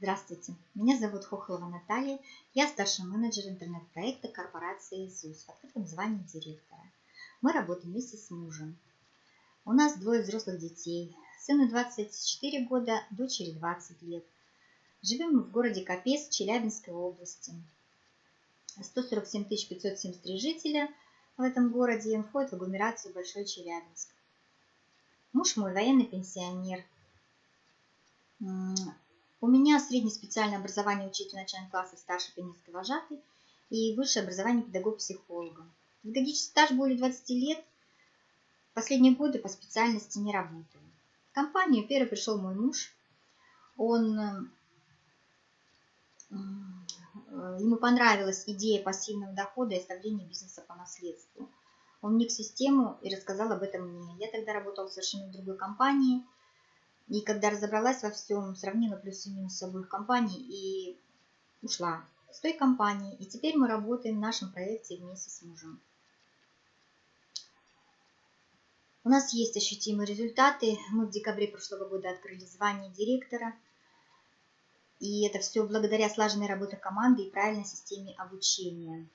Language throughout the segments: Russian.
Здравствуйте, меня зовут Хохлова Наталья, я старший менеджер интернет-проекта корпорации ЗУС в открытом звании директора. Мы работаем вместе с мужем. У нас двое взрослых детей, сыну 24 года, дочери 20 лет. Живем мы в городе Капец Челябинской области. 147 573 жителя в этом городе входит в агломерацию Большой Челябинск. Муж мой военный пенсионер, у меня среднее специальное образование учитель начальных классов старший пионерский вожатый и высшее образование педагог-психолога. Педагогический стаж более 20 лет. Последние годы по специальности не работаю. В компанию первый пришел мой муж. Он, э, ему понравилась идея пассивного дохода и оставления бизнеса по наследству. Он вник в систему и рассказал об этом мне. Я тогда работала в совершенно другой компании – и когда разобралась во всем, сравнила плюсы и минусы обоих компаний и ушла с той компании. И теперь мы работаем в нашем проекте вместе с мужем. У нас есть ощутимые результаты. Мы в декабре прошлого года открыли звание директора. И это все благодаря слаженной работе команды и правильной системе обучения.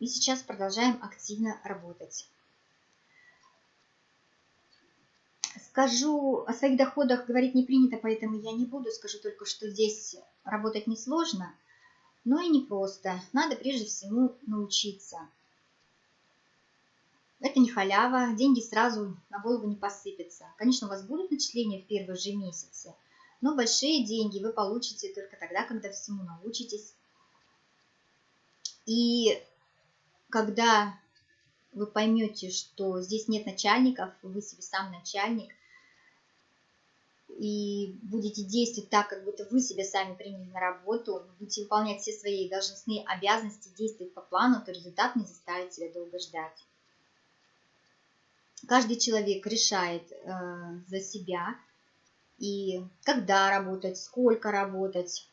И сейчас продолжаем активно работать. Скажу, о своих доходах говорить не принято, поэтому я не буду. Скажу только, что здесь работать несложно, но и непросто. Надо прежде всего научиться. Это не халява, деньги сразу на голову не посыпятся. Конечно, у вас будут начисления в первые же месяцы, но большие деньги вы получите только тогда, когда всему научитесь. И когда вы поймете, что здесь нет начальников, вы себе сам начальник, и будете действовать так, как будто вы себя сами приняли на работу, будете выполнять все свои должностные обязанности, действовать по плану, то результат не заставит себя долго ждать. Каждый человек решает э, за себя, и когда работать, сколько работать,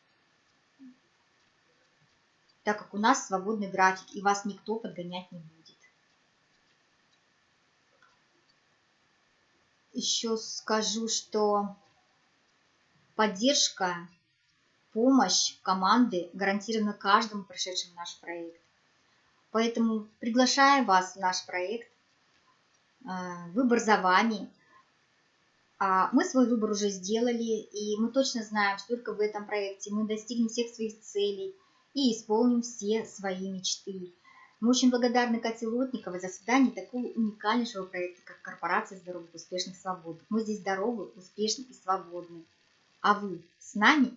так как у нас свободный график, и вас никто подгонять не будет. Еще скажу, что Поддержка, помощь команды гарантирована каждому прошедшему наш проект. Поэтому приглашаем вас в наш проект. Выбор за вами. Мы свой выбор уже сделали, и мы точно знаем, что только в этом проекте мы достигнем всех своих целей и исполним все свои мечты. Мы очень благодарны Кате Лотниковой за создание такого уникальнейшего проекта, как Корпорация здоровых, успешных, свободных. Мы здесь здоровы, успешны и свободны. А вы с нами?